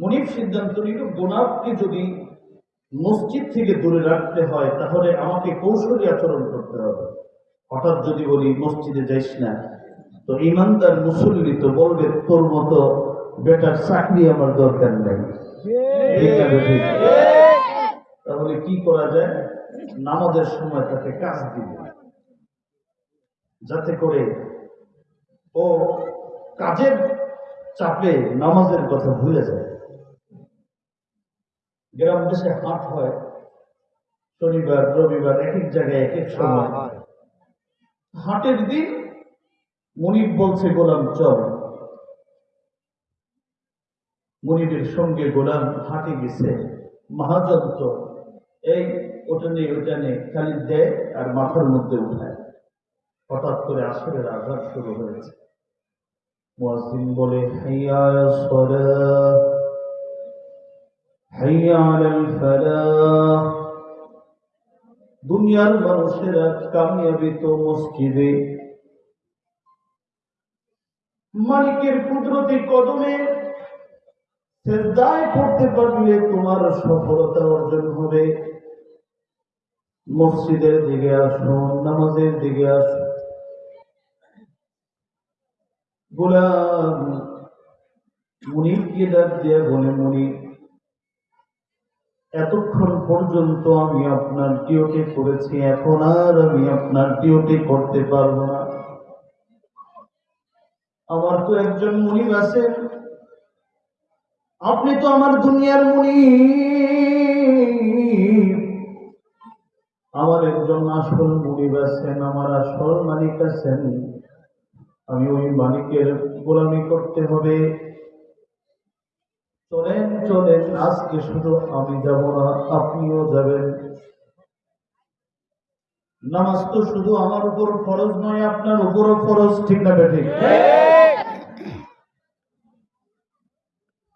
মনিব সিদ্ধান্ত নিল, গোলাপকে যদি মসজিদ থেকে দূরে রাখতে হয়, তাহলে আমাকে কৌশলী আচরণ করতে হবে। হঠাৎ যদি বলি, মসজিদে যাইস না? তো ইমানদার মুসল্লি তো বলবে, তোর মতো বেটার চাকরি আমার দরকার নেই? তাহলে কি করা যায়? নামাজের সময় তাকে কাজ দিবে। যাতে করে ও কাজের চাপে নামাজের কথা ভুলে যায়। গ্রাম দেশে হাট হয় শনিবার রবিবার এক এক জায়গায় এক এক সময় হাটের দিন মনিব বলছে গোলাম চল। মনিবের সঙ্গে গোলাম হাটে গেছে। মহাজন তো এই ওটা নেই ওটা নেই খালি দেয় আর মাথার মধ্যে উঠায়। হঠাৎ করে আসরের আঘাত শুরু হয়েছে। মুয়াজ্জিন বলে হাইয়া আলাস হাইয়া আলাল ফালাহ দুনিয়ার মানুষেরা কামিয়াবি তো মসজিদে। মালিকের কুদরতি কদমে সেজদায় পড়তে পারলে তোমার সফলতা অর্জন হবে। মসজিদের দিকে আসো, নামাজের দিকে আসো। গোলাম মুনিবকে ডাক দিয়ে বলে মুনিব এতক্ষণ পর্যন্ত আমি আপনার ডিউটি করেছি, এখন আর আমি আপনার ডিউটি করতে পারব না। আমার তো একজন মুনিব আছেন আপনি তো আমার দুনিয়ার মুনি। আমার একজন আসল মুনিব আছেন, আমার আসল মালিক আছেন। আমি ওই মালিকের গোলামি করতে হবে। চলেন চলেন, আজকে শুধু আমি যাব না, আপনিও যাবেন। নামাজ তো শুধু আমার উপর ফরজ নয়, আপনার উপরও ফরজ, ঠিক না বেঠিক?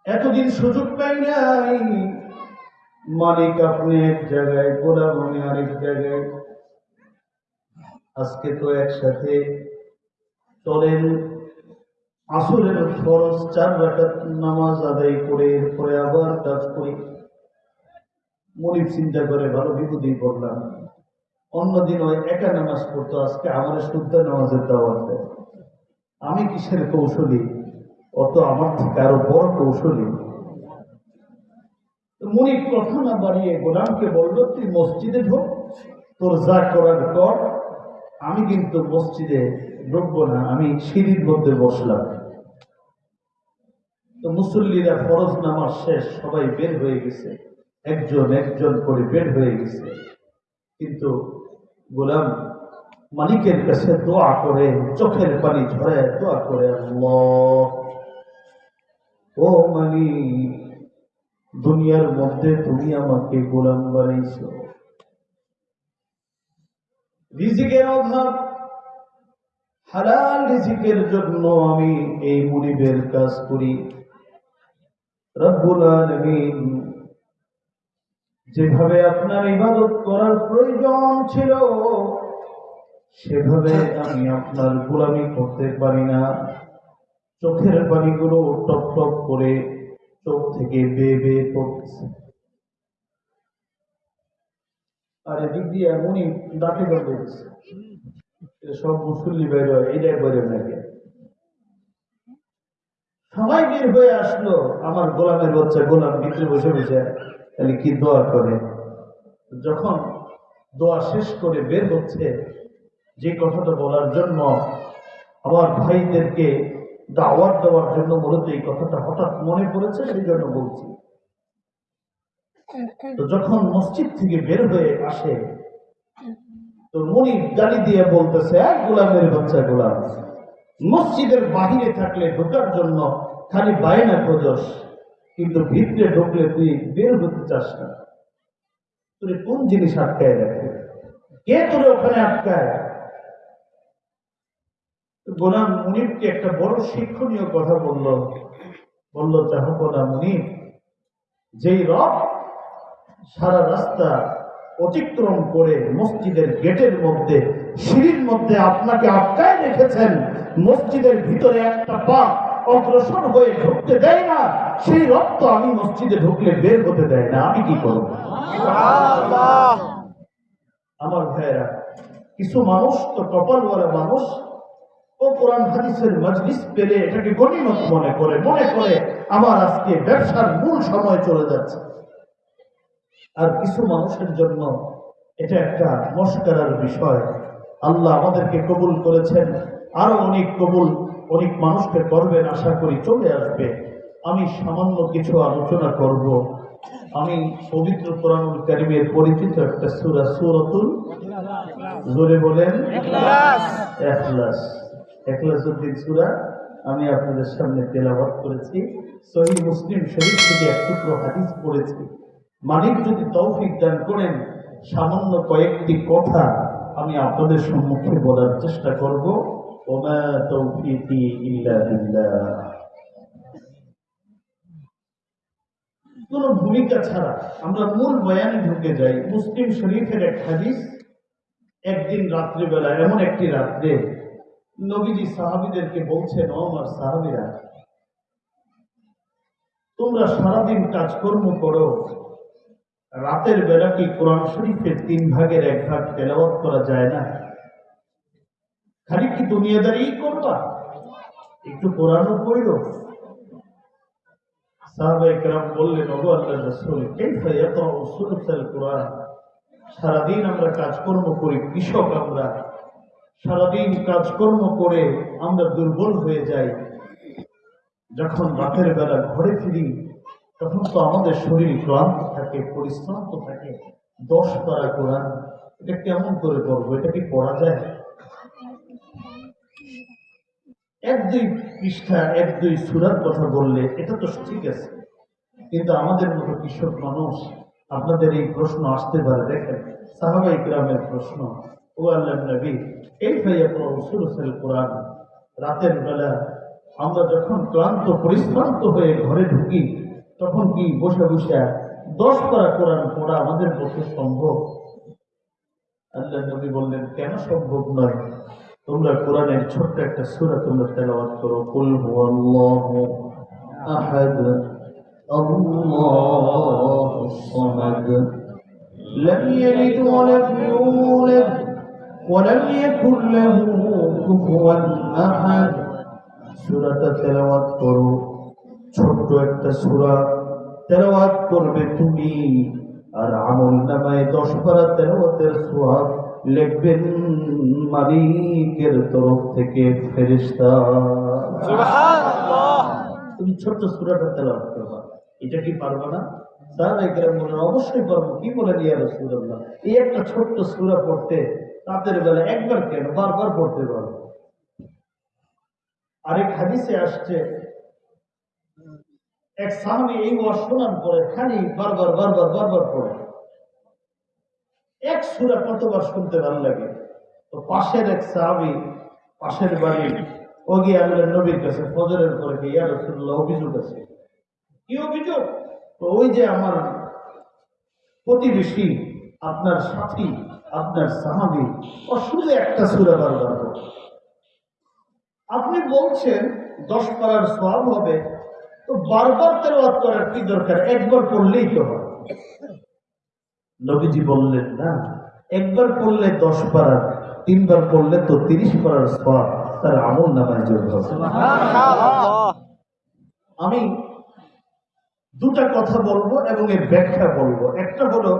এতদিন সুযোগ পাই নাই। মালিক আপনি এক জায়গায়, গোলাম আমি আরেক জায়গায়। আজকে তো একসাথে চলেন আসরের ফরজ চার রাকাত নামাজ আদায় করে, এরপরে আবার কাজ করি। মনিব চিন্তা করে, ভালো বিপদে পড়লাম। অন্যদিন ওই একা নামাজ পড়তো, আজকে আমার শুদ্ধ নামাজের দাওয়াত দেয়। আমি কিসের কৌশলী? অত আমার থেকে আরও বড় কৌশলী। মনিব কথা না বাড়িয়ে গোলামকে বলল, তুই মসজিদে ঢোক, তোর যা করার কর। আমি কিন্তু মসজিদে ঢুকবো না, আমি সিঁড়ির মধ্যে বসলাম। তো মুসল্লিরা ফরজ নামাজ শেষ, সবাই বের হয়ে গেছে। একজন একজন করে বের হয়ে গেছে। কিন্তু গোলাম মালিকের কাছে দোয়া করে, চোখের পানি ঝরে দোয়া করে ও মালিক, দুনিয়ার মধ্যে তুমি আমাকে গোলাম বানাইছো। রিজিকের অভাব, হালাল রিজিকের জন্য আমি এই মুনিবের কাজ করি। যেভাবে আপনার ইবাদত করার প্রয়োজন ছিল, সেভাবে আমি আপনার গোলামি করতে পারি না। চোখের পানিগুলো টপ টপ করে চোখ থেকে বেয়ে বেয়ে পড়তেছে। আর এদিক দিয়ে এমনই দাঁতে দিচ্ছে সব মুসল্লি বের হয় এটাই বেরো নাকি? সবাই বের হয়ে আসলো। আমার গোলামের বাচ্চা গোলাম ভিতরে বসে বসে তাহলে কি দোয়া করে? যখন দোয়া শেষ করে বের হচ্ছে, যে কথাটা বলার জন্য আমার ভাইদেরকে দাওয়াত দেওয়ার জন্য মূলত এই কথাটা হঠাৎ মনে পড়েছে, সেই জন্য বলছি। তো যখন মসজিদ থেকে বের হয়ে আসে, তো মনি গালি দিয়ে বলতেছে এক গোলামের বাচ্চা গোলাম। মসজিদের বাহিরে থাকলে ঢোকার জন্য খালি বায়না খোঁজস কিন্তু ভিতরে ঢুকলে তুই বের হতে চাস না। তুই কোন জিনিস আটকায় রাখে? কে তোরে ওখানে আটকায়? গোলাম মুনিবকে একটা বড় শিক্ষণীয় কথা বলল। বলল চাহপনা মুনিব যেই রব সারা রাস্তা অতিক্রম করে মসজিদের গেটের মধ্যে সিঁড়ির মধ্যে আপনাকে আটকায় রেখেছেন। মসজিদের ভিতরে একটা পা অগ্রসর হয়ে ঢুকতে দেয় না সেই রক্ত আমি মসজিদে ঢুকলে বের হতে দেয় না। আমি কি করব? আমার ভাইয়েরা কিছু মানুষ তো কপালওয়ালা মানুষ। ও কোরআন হাদিসের মজলিস পেলে এটাকে গণিমত মনে করে মনে করে আমার আজকে ব্যবসার মূল সময় চলে যাচ্ছে। আর কিছু মানুষের জন্য এটা একটা মস্করার বিষয়। আল্লাহ আমাদেরকে কবুল করেছেন। আরও অনেক কবুল অনেক মানুষকে করবেন আশা করি চলে আসবে। আমি সামান্য কিছু আলোচনা করব। আমি পবিত্র কোরআনুল কারিমের পরিচিত একটা সুরা সুরতুল জোরে বলেন এখলাস সুরা আমি আপনাদের সামনে তেলাওয়াত করেছি। সহি মুসলিম শরীফ থেকে এক টুকরো হাদিস পড়েছি। মালিক যদি তৌফিক দান করেন সামান্য কয়েকটি কথা আমি আপনাদের সম্মুখে বলার চেষ্টা করব। কোন ভূমিকা ছাড়া আমরা মূল বয়ানে ঢুকে যাই। মুসলিম শরীফের এক হাদিস, একদিন রাত্রিবেলা, এমন একটি রাত্রে নবীজি সাহাবিদেরকে বলছেন আমার সাহাবিরা, তোমরা সারাদিন কাজকর্ম করো রাতের বেলা কি কোরআন শরীফের তিন ভাগের এক ভাগ তেলাওয়াত করা যায় না? খালি কি দুনিয়াদারি করবা? একটু কোরআনও পড়ল সাহাবা বললেন, ওগো আল্লাহ রসুল সুলুসাল কোরআন? সারাদিন আমরা কাজকর্ম করি, কৃষক আমরা। সারাদিন কাজকর্ম করে আমরা দুর্বল হয়ে যাই। যখন রাতের বেলা ঘরে ফিরি তখন তো আমাদের শরীর ক্লান্ত থাকে, পরিশ্রান্ত থাকে, দশ পারা কোরআন এটা কেমন করে করব এটা কি পড়া যায়? এক দুই পৃষ্ঠা, এক দুই সুরার কথা বললে এটা তো ঠিক আছে। কিন্তু আমাদের মতো কৃষক মানুষ, আপনাদের এই প্রশ্ন আসতে পারে, দেখেন সাহাবাই গ্রামের প্রশ্ন, ও আল্লাহ নবী এই ভাইয়া কোরআন? রাতের বেলা আমরা যখন ক্লান্ত, পরিশ্রান্ত হয়ে ঘরে ঢুকি তখন কি বসে বসে দশ পারা কোরআন পড়া আমাদের পক্ষে সম্ভব আল্লাহ নবী বললেন কেন সম্ভব নয় তোমরা কোরআনের ছোট্ট একটা সূরা তোমরা তেলাওয়াত করো কুল হুয়াল্লাহু আহাদ আল্লাহুস সামাদ لم يلد ولم يولد ولم يكن له كفوا احد সূরাটা তেলাওয়াত করো ছোট্ট একটা সূরা তেলাওয়াত করবে তুমি। আর আমল নামায় দশ পারা তেলাওয়াতের সোয়াব লিখবেন মালিকের তরফ থেকে ফেরেশতা। তুমি ছোট্ট সূরাটা তেলাওয়াত করবা। এটা কি পারবা না? স্যার একরাম বলেন অবশ্যই পারব। কি বলেন ইয়া রাসূলুল্লাহ? এই একটা ছোট্ট সূরা পড়তে রাতের বেলা একবার কেন বারবার পড়তে পারব? আরেক হাদিসে আসছে এক সাহাবি এই ওয়াজ শোনার পরে খালি বারবার বারবার বারবার পড়ে। এক সুরা কতবার শুনতে ভালো লাগে? তো পাশের এক সাহাবি, পাশের বাড়ি ও গিয়ে আল্লাহ নবীর কাছে ফজরের পরে গিয়ে, ইয়া রাসূলুল্লাহ, অভিযোগ আছে। কি অভিযোগ? তো ওই যে আমার প্রতিবেশী, আপনার সাথী, আপনার সাহাবি, ও শুধু একটা সুরা বারবার। আপনি বলছেন দশ পারার সব হবে তো বারবার তেলাওয়াত করার কি দরকার? একবার পড়লেই তো হয়। নবীজি বললেন না একবার পড়লে দশ পারার তিনবার পড়লে তো তিরিশ পারার সব তার আমল নামায় যোগ হবে। আমি দুটা কথা বলব এবং এর ব্যাখ্যা বলব। একটা হলো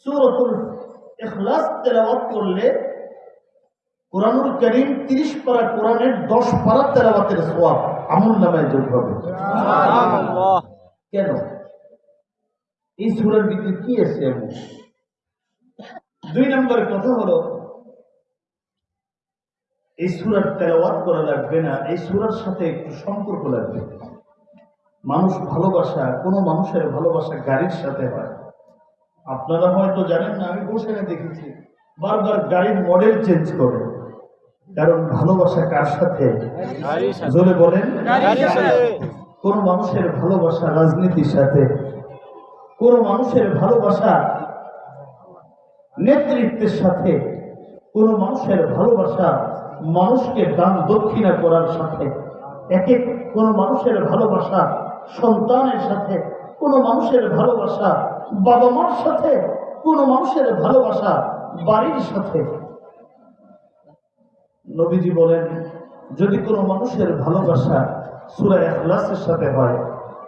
সুরতুল ইখলাস তেলাওয়াত করলে কোরআনুল করিম তিরিশ পারা কোরআনের দশ পারা তেলাওয়াতের সোয়াব আমল নামায় যোগ হবে। কেন? এই সুরের ভিতরে কি আছে এমন? দুই নম্বর কথা হলো এই সুরার তেলাওয়াত করা লাগবে না এই সুরার সাথে একটু সম্পর্ক লাগবে। মানুষ ভালোবাসা কোনো মানুষের ভালোবাসা গাড়ির সাথে হয়। আপনারা হয়তো জানেন না আমি বসে দেখেছি। বারবার গাড়ির মডেল চেঞ্জ করে। কারণ ভালোবাসা কার সাথে? জোরে বলেন। কোন মানুষের ভালোবাসা রাজনীতির সাথে। কোন মানুষের ভালোবাসা নেতৃত্বের সাথে। কোন মানুষের ভালোবাসা মানুষকে দান দক্ষিণা করার সাথে। এক এক কোন মানুষের ভালোবাসা সন্তানের সাথে। কোন মানুষের ভালোবাসা বাবা মার সাথে। কোন মানুষের ভালোবাসা বাড়ির সাথে। নবীজি বলেন যদি কোনো মানুষের ভালোবাসা সুরা এখলাসের সাথে হয়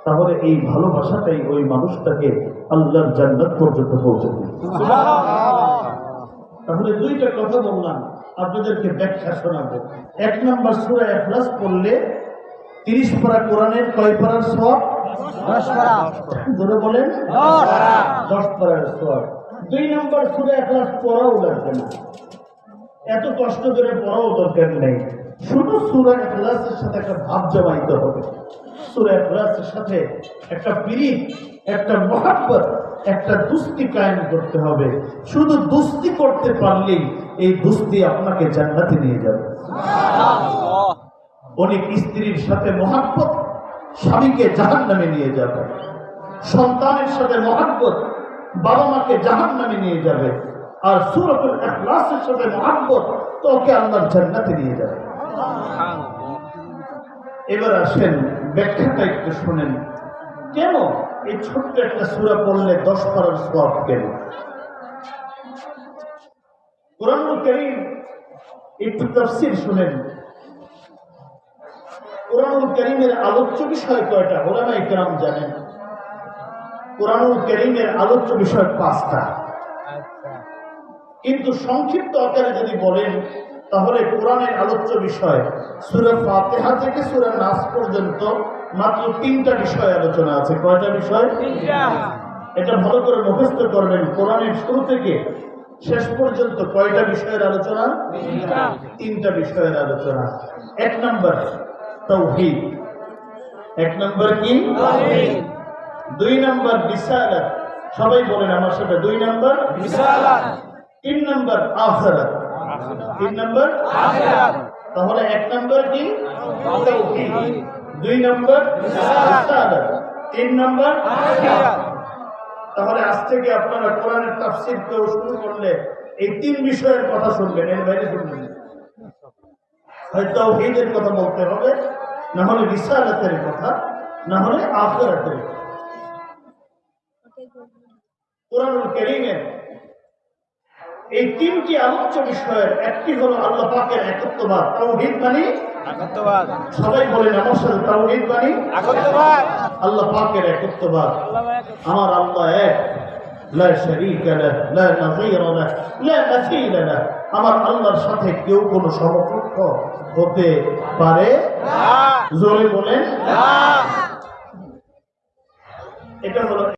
তাহলে এই ভালোবাসাটাই ওই মানুষটাকে আল্লাহর জান্নাত পর্যন্ত পৌঁছে তাহলে দুইটা কথা বললাম আপনাদেরকে ব্যাখ্যা শোনাবো। এক নম্বর সুরা এখলাস পড়লে তিরিশ পারা কোরআনের কয় পারার সব ধরে বলেন দশ পারার সব দুই নম্বর সুরা এখলাস পড়াও লাগবে না। এত কষ্ট করে পড়াও দরকার নেই। শুধু সুরা এখলাসের সাথে একটা ভাব জমাইতে হবে। সুরা এখলাসের সাথে একটা পিরিত একটা মহাব্বত একটা দুস্তি কায়েম করতে হবে। শুধু দুস্তি করতে পারলেই এই দুস্তি আপনাকে জান্নাতে নিয়ে যাবে। অনেক স্ত্রীর সাথে মহাব্বত স্বামীকে জাহান নামে নিয়ে যাবে। সন্তানের সাথে মহাব্বত বাবা মাকে জাহান নামে নিয়ে যাবে। আর সুরতুল এখলাসের সাথে মহাব্বত তোকে আল্লাহর জান্নাতে নিয়ে যাবে। এবার আসেন, ব্যাখ্যাটা একটু শুনেন। কেন এই ছোট্ট একটা সুরা পড়লে দশ পারার সব কেন কোরআনুল করিম একটু তফসির শুনেন। কোরআনুল করিমের আলোচ্য বিষয় কয়টা? ওলামা ইকরাম জানেন। কোরআনুল করিমের আলোচ্য বিষয় পাঁচটা। কিন্তু সংক্ষিপ্ত আকারে যদি বলেন তাহলে কোরআনের আলোচ্য বিষয় সুরা ফাতেহা থেকে সুরা নাস পর্যন্ত মাত্র তিনটা বিষয় আলোচনা আছে। কয়টা বিষয়? এটা ভালো করে মুখস্থ করবেন কোরআনের শুরু থেকে শেষ পর্যন্ত কয়টা বিষয়ের আলোচনা? তিনটা। বিষয়ের আলোচনা। এক নম্বর তৌহিদ এক নম্বর কি? দুই নম্বর বিশাল সবাই বলেন আমার সাথে দুই নম্বর? তিন নম্বর আখরাত। তিন নম্বর তাহলে এক নম্বর কি? দুই নম্বর তিন নম্বর তাহলে আজ থেকে আপনারা কোরআনের তাফসির কেউ শুরু করলে এই তিন বিষয়ের কথা শুনবেন এর বাইরে শুনবেন হয়তো তৌহিদের কথা বলতে হবে না হলে বিশালাতের কথা না হলে আখরাতের কথা। কোরআনুল করিমের এই তিনটি আলোচ্য বিষয়ের একটি হলো আল্লাহ পাকের একত্ববাদ তাওহীদ মানে সবাই বলেন আমার সাথে তাওহীদ মানে আল্লাহ পাকের একত্ববাদ। আমার আল্লাহ এক। লা শারীকা লাহ লা নাযীরা লাহ লা মাসীলা লাহ। আমার আল্লাহর সাথে কেউ কোনো সমকক্ষ হতে পারে জোরে বলেন। এটা হলো